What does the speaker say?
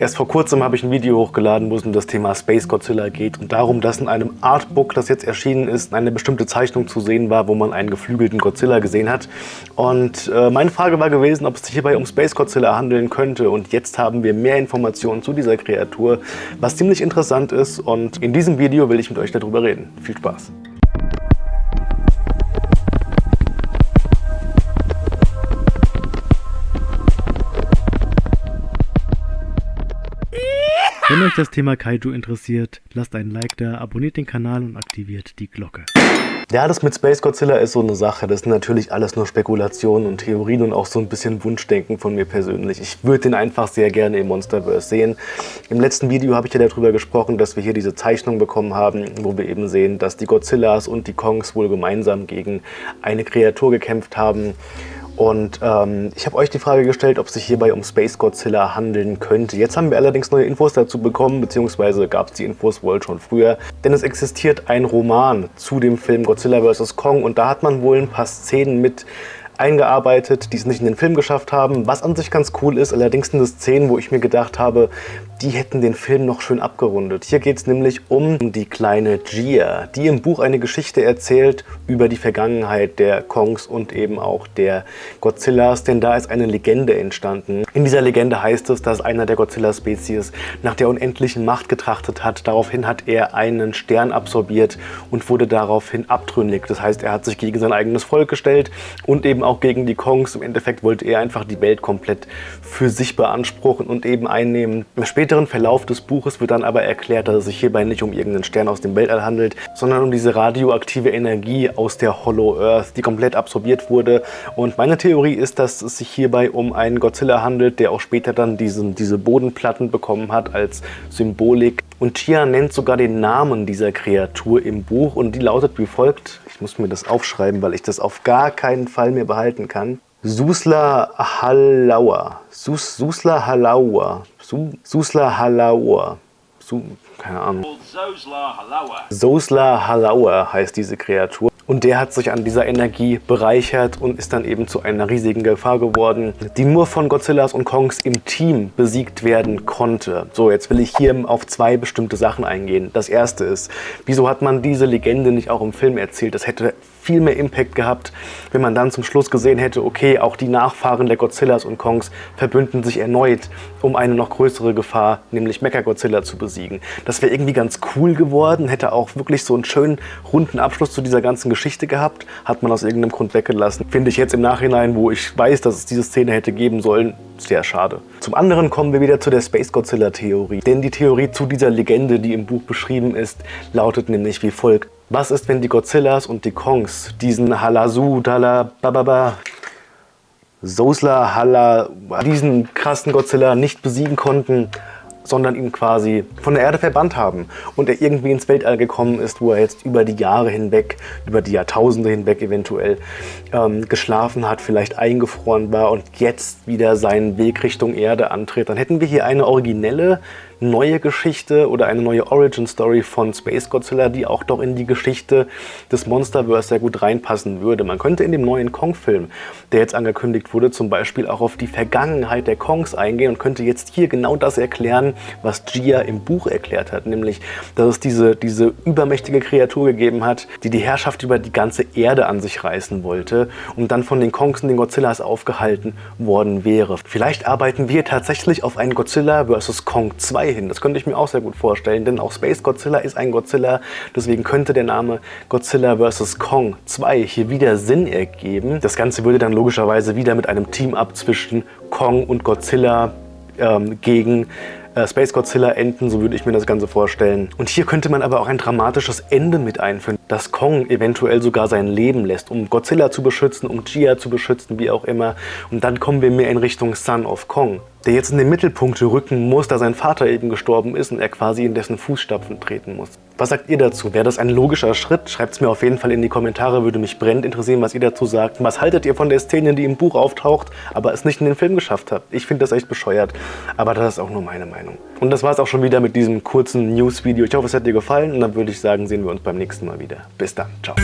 Erst vor kurzem habe ich ein Video hochgeladen, wo es um das Thema Space Godzilla geht und darum, dass in einem Artbook, das jetzt erschienen ist, eine bestimmte Zeichnung zu sehen war, wo man einen geflügelten Godzilla gesehen hat. Und äh, meine Frage war gewesen, ob es sich hierbei um Space Godzilla handeln könnte. Und jetzt haben wir mehr Informationen zu dieser Kreatur, was ziemlich interessant ist. Und in diesem Video will ich mit euch darüber reden. Viel Spaß! Wenn euch das Thema Kaiju interessiert, lasst einen Like da, abonniert den Kanal und aktiviert die Glocke. Ja, das mit Space Godzilla ist so eine Sache. Das sind natürlich alles nur Spekulationen und Theorien und auch so ein bisschen Wunschdenken von mir persönlich. Ich würde den einfach sehr gerne im Monsterverse sehen. Im letzten Video habe ich ja darüber gesprochen, dass wir hier diese Zeichnung bekommen haben, wo wir eben sehen, dass die Godzillas und die Kongs wohl gemeinsam gegen eine Kreatur gekämpft haben. Und ähm, ich habe euch die Frage gestellt, ob es sich hierbei um Space Godzilla handeln könnte. Jetzt haben wir allerdings neue Infos dazu bekommen, beziehungsweise gab es die Infos wohl schon früher. Denn es existiert ein Roman zu dem Film Godzilla vs. Kong und da hat man wohl ein paar Szenen mit eingearbeitet, die es nicht in den Film geschafft haben, was an sich ganz cool ist. Allerdings sind es Szenen, wo ich mir gedacht habe, die hätten den Film noch schön abgerundet. Hier geht es nämlich um die kleine Gia, die im Buch eine Geschichte erzählt über die Vergangenheit der Kongs und eben auch der Godzillas, denn da ist eine Legende entstanden. In dieser Legende heißt es, dass einer der Godzilla-Spezies nach der unendlichen Macht getrachtet hat. Daraufhin hat er einen Stern absorbiert und wurde daraufhin abtrünnig. Das heißt, er hat sich gegen sein eigenes Volk gestellt und eben auch gegen die Kongs. Im Endeffekt wollte er einfach die Welt komplett für sich beanspruchen und eben einnehmen. Später späteren Verlauf des Buches wird dann aber erklärt, dass es sich hierbei nicht um irgendeinen Stern aus dem Weltall handelt, sondern um diese radioaktive Energie aus der Hollow Earth, die komplett absorbiert wurde. Und meine Theorie ist, dass es sich hierbei um einen Godzilla handelt, der auch später dann diesen, diese Bodenplatten bekommen hat als Symbolik. Und Chia nennt sogar den Namen dieser Kreatur im Buch und die lautet wie folgt. Ich muss mir das aufschreiben, weil ich das auf gar keinen Fall mehr behalten kann. Susla Halaua. Sus, Susla Halaua. Susla Halaua. Su, keine Ahnung. Sosla Halaua heißt diese Kreatur. Und der hat sich an dieser Energie bereichert und ist dann eben zu einer riesigen Gefahr geworden, die nur von Godzillas und Kongs im Team besiegt werden konnte. So, jetzt will ich hier auf zwei bestimmte Sachen eingehen. Das erste ist, wieso hat man diese Legende nicht auch im Film erzählt? Das hätte viel mehr Impact gehabt, wenn man dann zum Schluss gesehen hätte, okay, auch die Nachfahren der Godzillas und Kongs verbünden sich erneut, um eine noch größere Gefahr, nämlich Mechagodzilla zu besiegen. Das wäre irgendwie ganz cool geworden, hätte auch wirklich so einen schönen runden Abschluss zu dieser ganzen Geschichte gehabt, hat man aus irgendeinem Grund weggelassen. Finde ich jetzt im Nachhinein, wo ich weiß, dass es diese Szene hätte geben sollen, sehr schade. Zum anderen kommen wir wieder zu der Space Godzilla Theorie. Denn die Theorie zu dieser Legende, die im Buch beschrieben ist, lautet nämlich wie folgt. Was ist, wenn die Godzillas und die Kongs diesen Halasu, Dala, Bababa, Sosla, Hala, diesen krassen Godzilla nicht besiegen konnten, sondern ihn quasi von der Erde verbannt haben und er irgendwie ins Weltall gekommen ist, wo er jetzt über die Jahre hinweg, über die Jahrtausende hinweg eventuell ähm, geschlafen hat, vielleicht eingefroren war und jetzt wieder seinen Weg Richtung Erde antritt. Dann hätten wir hier eine originelle neue Geschichte oder eine neue Origin-Story von Space Godzilla, die auch doch in die Geschichte des Monsterverse sehr gut reinpassen würde. Man könnte in dem neuen Kong-Film, der jetzt angekündigt wurde, zum Beispiel auch auf die Vergangenheit der Kongs eingehen und könnte jetzt hier genau das erklären, was Gia im Buch erklärt hat, nämlich, dass es diese, diese übermächtige Kreatur gegeben hat, die die Herrschaft über die ganze Erde an sich reißen wollte und dann von den Kongs und den Godzillas aufgehalten worden wäre. Vielleicht arbeiten wir tatsächlich auf einen Godzilla vs. Kong 2 hin. Das könnte ich mir auch sehr gut vorstellen, denn auch Space Godzilla ist ein Godzilla. Deswegen könnte der Name Godzilla vs. Kong 2 hier wieder Sinn ergeben. Das Ganze würde dann logischerweise wieder mit einem Team-Up zwischen Kong und Godzilla ähm, gegen äh, Space Godzilla enden, so würde ich mir das Ganze vorstellen. Und hier könnte man aber auch ein dramatisches Ende mit einführen, dass Kong eventuell sogar sein Leben lässt, um Godzilla zu beschützen, um Gia zu beschützen, wie auch immer. Und dann kommen wir mehr in Richtung Son of Kong der jetzt in den Mittelpunkt rücken muss, da sein Vater eben gestorben ist und er quasi in dessen Fußstapfen treten muss. Was sagt ihr dazu? Wäre das ein logischer Schritt? Schreibt es mir auf jeden Fall in die Kommentare, würde mich brennend interessieren, was ihr dazu sagt. Was haltet ihr von der Szene, die im Buch auftaucht, aber es nicht in den Film geschafft hat? Ich finde das echt bescheuert, aber das ist auch nur meine Meinung. Und das war es auch schon wieder mit diesem kurzen News-Video. Ich hoffe, es hat dir gefallen und dann würde ich sagen, sehen wir uns beim nächsten Mal wieder. Bis dann, ciao.